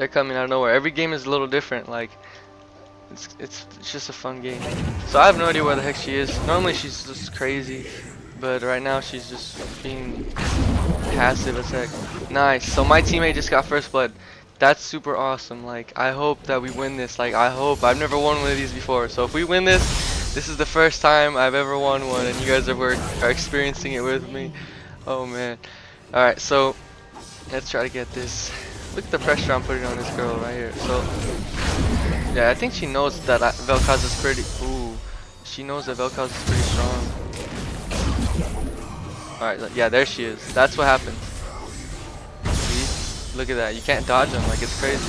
they're coming out of nowhere. Every game is a little different. Like, it's it's it's just a fun game. So I have no idea where the heck she is. Normally she's just crazy, but right now she's just being passive as heck. Nice. So my teammate just got first blood. That's super awesome. Like I hope that we win this. Like I hope. I've never won one of these before. So if we win this, this is the first time I've ever won one, and you guys are are experiencing it with me. Oh man. All right. So let's try to get this. Look at the pressure I'm putting on this girl right here. So yeah, I think she knows that Vel'Koz is pretty. Ooh, she knows that Vel'Koz is pretty strong. Alright, yeah, there she is. That's what happens. See? Look at that. You can't dodge them. Like, it's crazy.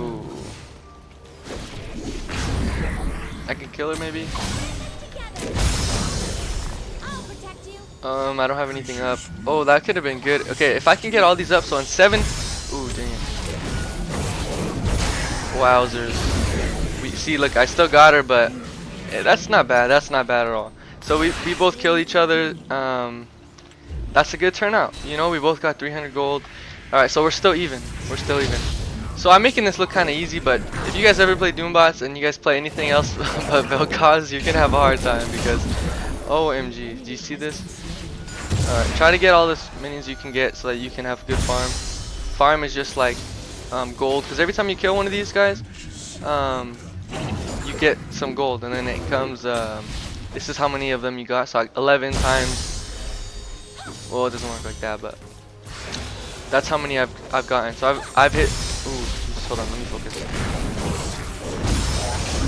Ooh. I can kill her, maybe? Um, I don't have anything up. Oh, that could have been good. Okay, if I can get all these up, so in seven... Ooh, damn. Wowzers. We see, look, I still got her, but eh, that's not bad. That's not bad at all. So we, we both killed each other. Um, that's a good turnout. You know, we both got 300 gold. Alright, so we're still even. We're still even. So I'm making this look kind of easy, but if you guys ever play Doombots and you guys play anything else but Vel'Koz, you're to have a hard time because, OMG, do you see this? Alright, try to get all the minions you can get so that you can have good farm. Farm is just like um, gold because every time you kill one of these guys um, you get some gold and then it comes um, this is how many of them you got so like 11 times. Well it doesn't work like that but that's how many I've, I've gotten. So I've, I've hit ooh just hold on let me focus.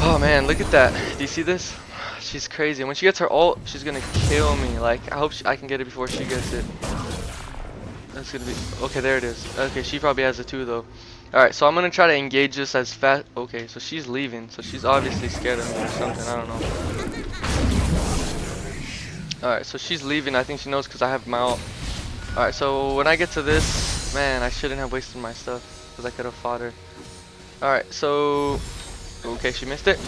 Oh man look at that. Do you see this she's crazy when she gets her ult she's gonna kill me like I hope she, I can get it before she gets it that's gonna be okay. There it is. Okay, she probably has it too, though. All right, so I'm gonna try to engage this as fast. Okay, so she's leaving, so she's obviously scared of me or something. I don't know. All right, so she's leaving. I think she knows because I have my ult. All right, so when I get to this, man, I shouldn't have wasted my stuff because I could have fought her. All right, so okay, she missed it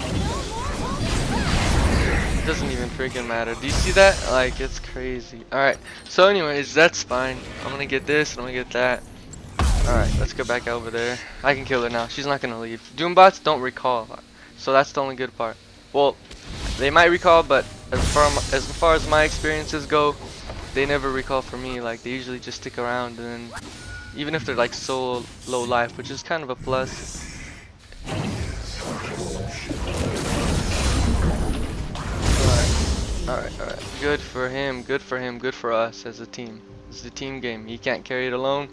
doesn't even freaking matter. Do you see that? Like, it's crazy. Alright, so anyways, that's fine. I'm gonna get this, and I'm gonna get that. Alright, let's go back over there. I can kill her now. She's not gonna leave. Doombots don't recall. So that's the only good part. Well, they might recall, but as far, as far as my experiences go, they never recall for me. Like, they usually just stick around, and even if they're like so low life, which is kind of a plus. Alright, alright. Good for him, good for him, good for us as a team. It's a team game. He can't carry it alone.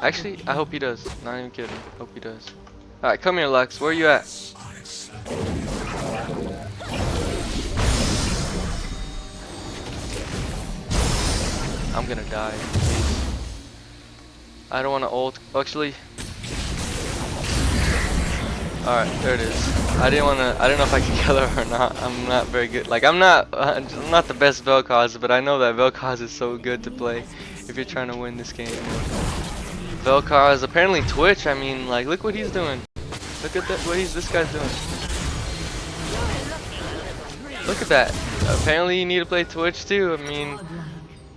Actually, I hope he does. Not even kidding. Hope he does. Alright, come here, Lux. Where are you at? I'm gonna die. Please. I don't want to ult. Actually, Alright, there it is. I didn't wanna I don't know if I can kill her or not. I'm not very good. Like I'm not I'm not the best Vel'Koz, but I know that Vel'Koz is so good to play if you're trying to win this game. Vel'Koz apparently Twitch, I mean like look what he's doing. Look at that what he's this guy's doing. Look at that. Apparently you need to play Twitch too. I mean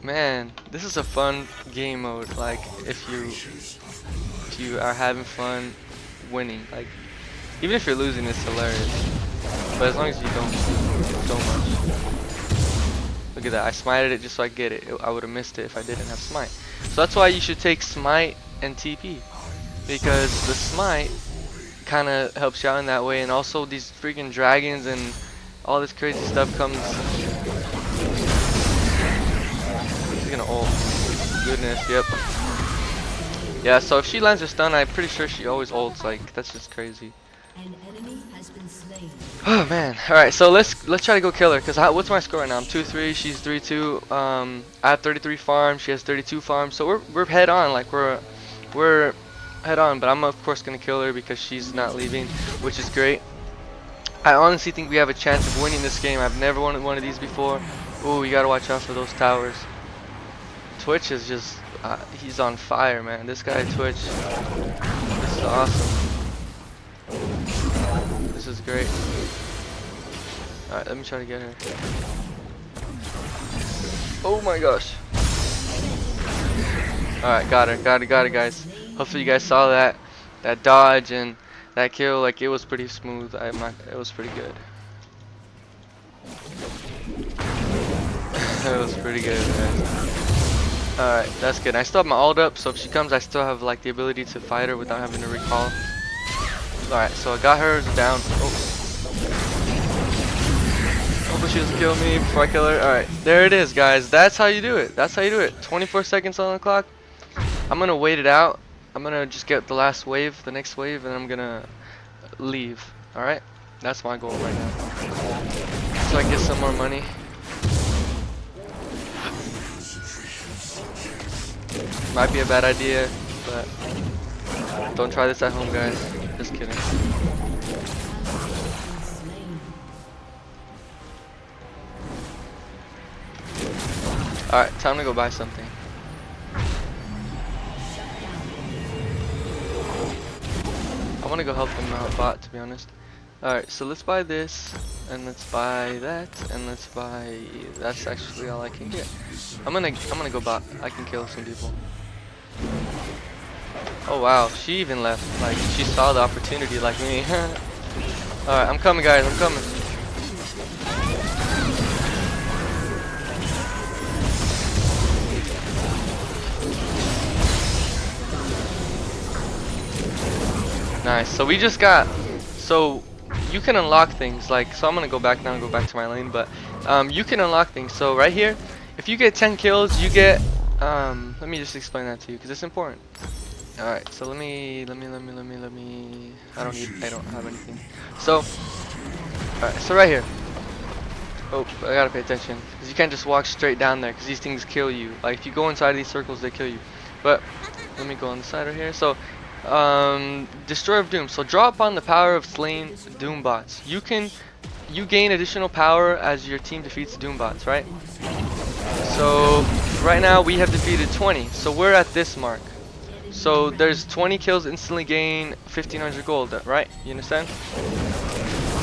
man, this is a fun game mode like if you if you are having fun winning like even if you're losing, it's hilarious. But as long as you don't so much. Look at that. I smited it just so I get it. I would have missed it if I didn't have smite. So that's why you should take smite and TP. Because the smite kind of helps you out in that way. And also these freaking dragons and all this crazy stuff comes. She's gonna ult. Goodness, yep. Yeah, so if she lands a stun, I'm pretty sure she always ults. Like, that's just crazy. Oh man. Alright, so let's let's try to go kill her. Cause I, what's my score right now? I'm 2-3, she's 3-2. Um I have 33 farms, she has 32 farms. So we're we're head on, like we're we're head on, but I'm of course gonna kill her because she's not leaving, which is great. I honestly think we have a chance of winning this game. I've never won one of these before. Ooh, we gotta watch out for those towers. Twitch is just, uh, he's on fire, man. This guy Twitch, this is awesome. Is great. Alright, let me try to get her. Oh my gosh. Alright, got her, got her, got her guys. hopefully you guys saw that that dodge and that kill. Like it was pretty smooth. I'm not. It was pretty good. it was pretty good. Alright, that's good. I still have my ult up, so if she comes, I still have like the ability to fight her without having to recall. Alright, so I got her down. Oh. oh Hopefully she doesn't kill me before I kill her. Alright, there it is, guys. That's how you do it. That's how you do it. 24 seconds on the clock. I'm gonna wait it out. I'm gonna just get the last wave, the next wave, and I'm gonna leave. Alright? That's my goal right now. So I get some more money. Might be a bad idea, but don't try this at home, guys. Just kidding. Alright, time to go buy something. I want to go help them out bot, to be honest. Alright, so let's buy this, and let's buy that, and let's buy... That's actually all I can get. I'm gonna, I'm gonna go bot. I can kill some people. Oh wow, she even left. Like, she saw the opportunity like me. Alright, I'm coming guys, I'm coming. Nice, so we just got, so you can unlock things, like, so I'm gonna go back now and go back to my lane, but um, you can unlock things. So right here, if you get 10 kills, you get, um, let me just explain that to you, because it's important. Alright, so let me, let me, let me, let me, let me, I don't need, I don't have anything. So, alright, so right here. Oh, I gotta pay attention, because you can't just walk straight down there, because these things kill you. Like, if you go inside these circles, they kill you. But, let me go on the side right here. So, um, Destroyer of Doom. So draw upon the power of slain Doom bots. You can, you gain additional power as your team defeats Doom bots, right? So right now we have defeated 20. So we're at this mark. So there's 20 kills instantly gain 1500 gold, right? You understand?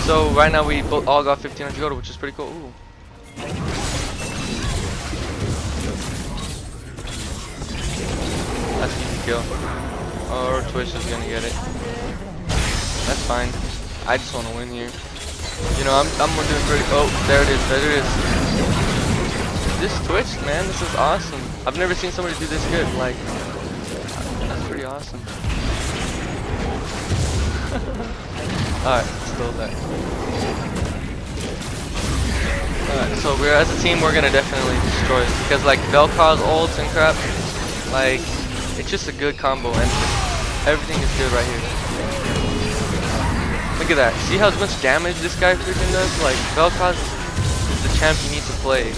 So right now we all got 1500 gold, which is pretty cool. Ooh. That's easy kill. Or Twitch is gonna get it. That's fine. I just want to win here. You know, I'm I'm doing pretty. Oh, there it is. There it is. This Twitch, man, this is awesome. I've never seen somebody do this good. Like, awesome. Alright, still that. Alright, so we're as a team, we're gonna definitely destroy it because like Vel'Koz ults and crap, like it's just a good combo and Everything is good right here. Look at that. See how much damage this guy freaking does? Like, Vel'Koz is the champ you need to play.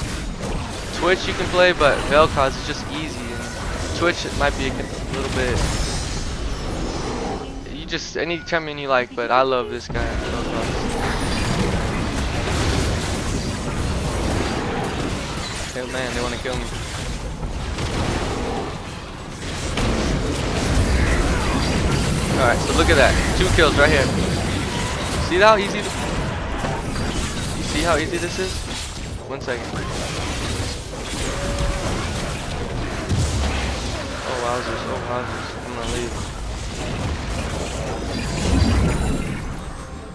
Twitch you can play, but Vel'Koz is just easy. And Twitch it might be a little bit... Just, any champion you like, but I love this guy, Oh man, they want to kill me. Alright, so look at that. Two kills right here. See how easy You see how easy this is? One second. Oh wowzers, oh wowzers. I'm gonna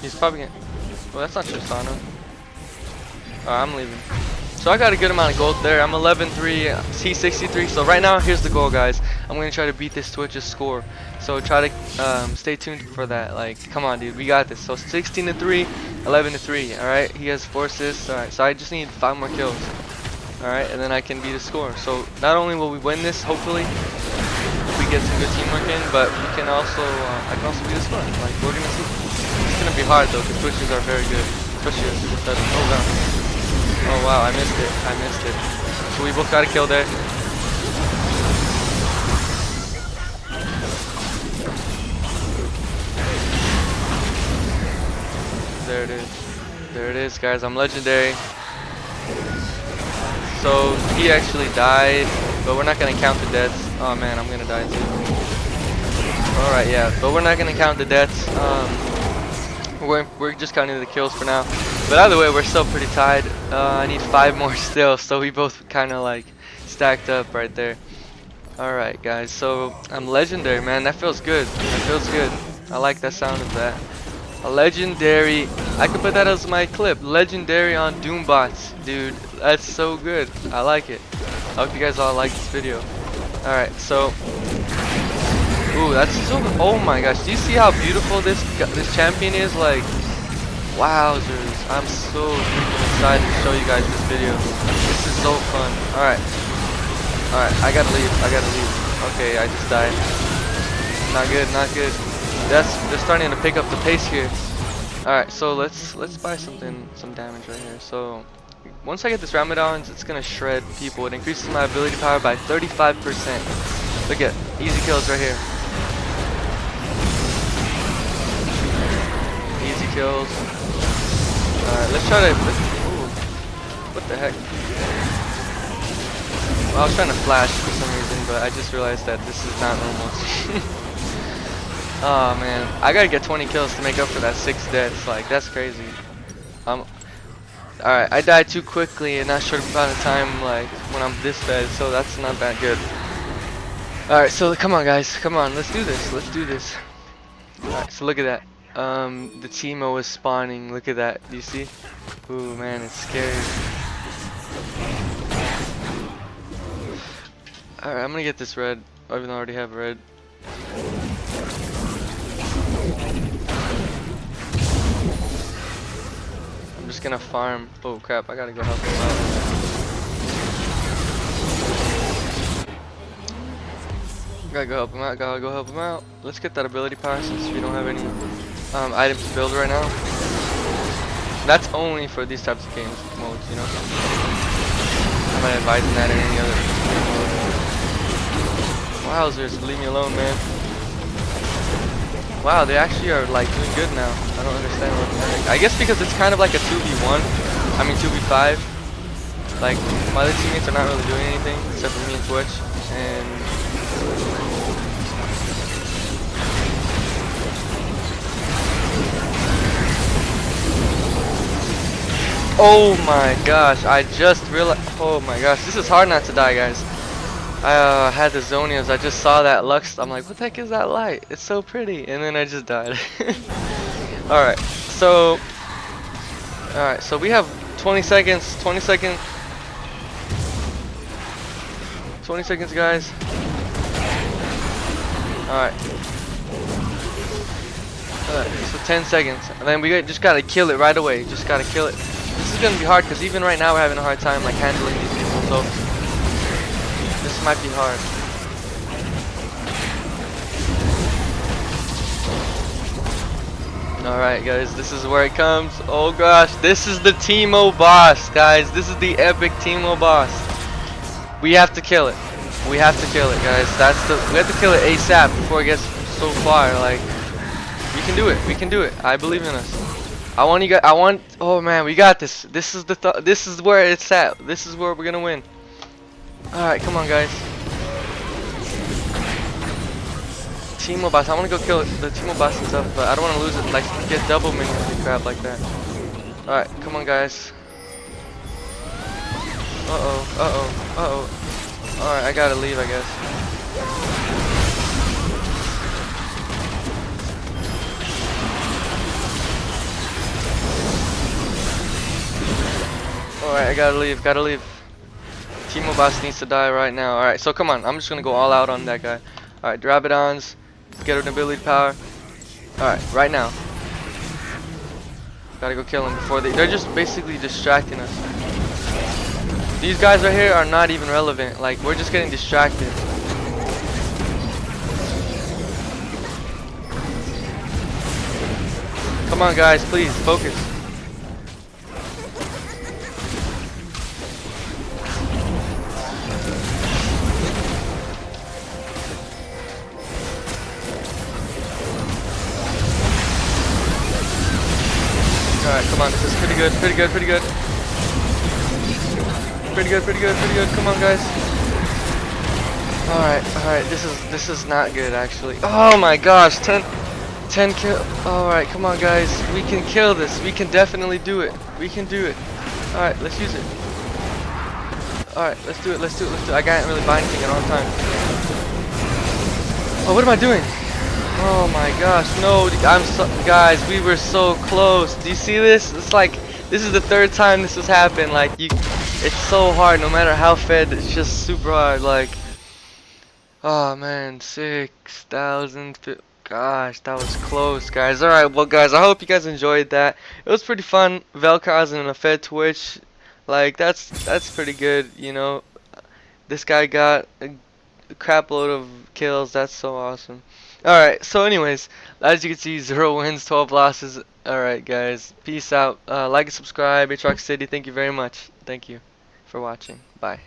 He's probably gonna Well that's not Tristana. Alright, I'm leaving. So I got a good amount of gold there. I'm 11-3, C63. So right now, here's the goal, guys. I'm going to try to beat this Twitch's score. So try to um, stay tuned for that. Like, come on, dude. We got this. So 16 to 3, 11 to 3. All right. He has four assists. All right. So I just need five more kills. All right, and then I can beat the score. So not only will we win this, hopefully, we get some good teamwork in, but we can also, uh, I can also beat the score. Like we're gonna see. Gonna be hard though, because pushes are very good. Oh wow. Oh wow, I missed it. I missed it. So we both got a kill there. There it is. There it is, guys. I'm legendary. So he actually died, but we're not gonna count the deaths. Oh man, I'm gonna die too. Alright, yeah, but we're not gonna count the deaths. Um, we're, we're just counting the kills for now. But either way, we're still pretty tied. Uh, I need five more still, so we both kind of like stacked up right there. Alright guys, so I'm legendary man, that feels good. That feels good. I like that sound of that. A legendary, I could put that as my clip. Legendary on Doombots. Dude, that's so good. I like it. I hope you guys all like this video. Alright, so Ooh, that's so oh my gosh, do you see how beautiful this this champion is? Like wowzers. I'm so excited to show you guys this video. This is so fun. Alright. Alright, I gotta leave. I gotta leave. Okay, I just died. Not good, not good. That's they're starting to pick up the pace here. Alright, so let's let's buy something some damage right here. So once I get this Rabadon, it's gonna shred people. It increases my ability power by 35%. Look at easy kills right here. Kills. Alright, let's try to. Let's, ooh, what the heck? Well, I was trying to flash for some reason, but I just realized that this is not normal. Oh man, I gotta get 20 kills to make up for that six deaths. Like that's crazy. Um, all right, I died too quickly and not short amount of time. Like when I'm this bad, so that's not that good. All right, so come on guys, come on, let's do this. Let's do this. All right, so look at that. Um, the Teemo is spawning. Look at that. Do you see? Ooh man, it's scary. All right, I'm gonna get this red. I Even already have red. I'm just gonna farm. Oh crap, I gotta go help him out. Gotta go help him out, gotta go help him out. Let's get that ability power since we don't have any um, items to build right now. That's only for these types of games modes, you know? I'm not advising that in any other Wowzers, leave me alone, man. Wow, they actually are like doing good now. I don't understand what. I guess because it's kind of like a 2v1. I mean 2v5. Like, my other teammates are not really doing anything except for me and Twitch. And... Oh my gosh, I just realized... Oh my gosh, this is hard not to die, guys. I uh, had the Zhonya's. I just saw that Lux. I'm like, what the heck is that light? It's so pretty. And then I just died. Alright, so... Alright, so we have 20 seconds. 20 seconds. 20 seconds, guys. Alright. Alright, so 10 seconds. And then we just gotta kill it right away. Just gotta kill it. Is gonna be hard because even right now we're having a hard time like handling these people. So this might be hard. Alright guys, this is where it comes. Oh gosh, this is the Teemo boss, guys. This is the epic Teemo boss. We have to kill it. We have to kill it, guys. That's the we have to kill it ASAP before it gets so far. Like we can do it. We can do it. I believe in us. I want you guys. I want. Oh man, we got this. This is the. Th this is where it's at. This is where we're gonna win. Alright, come on guys. Teemo boss, I wanna go kill the Teemo boss and stuff, but I don't wanna lose it, like get double minions and crap like that. Alright, come on guys. Uh oh, uh oh, uh oh. Alright, I gotta leave I guess. Alright, I gotta leave, gotta leave. Teemo boss needs to die right now. Alright, so come on. I'm just to go all out on that guy. Alright, Drabadons. Get an ability power. Alright, right now. Gotta go kill him before they... They're just basically distracting us. These guys right here are not even relevant. Like, we're just getting distracted. Come on, guys. Please, focus. Good, pretty good, pretty good. Pretty good, pretty good, pretty good. Come on guys. Alright, alright, this is this is not good actually. Oh my gosh, 10 10 kill alright, come on guys. We can kill this. We can definitely do it. We can do it. Alright, let's use it. Alright, let's do it, let's do it, let's do it. I can't really buy anything at all time. Oh, what am I doing? Oh my gosh, no, I'm so, guys, we were so close. Do you see this? It's like, this is the third time this has happened. Like, you, it's so hard, no matter how fed, it's just super hard. Like, oh man, 6,000, gosh, that was close, guys. Alright, well, guys, I hope you guys enjoyed that. It was pretty fun. Vel'Koz and a fed Twitch, like, that's, that's pretty good, you know. This guy got a crap load of kills. That's so awesome. Alright, so anyways, as you can see, 0 wins, 12 losses. Alright, guys. Peace out. Uh, like and subscribe. Aatrox City, thank you very much. Thank you for watching. Bye.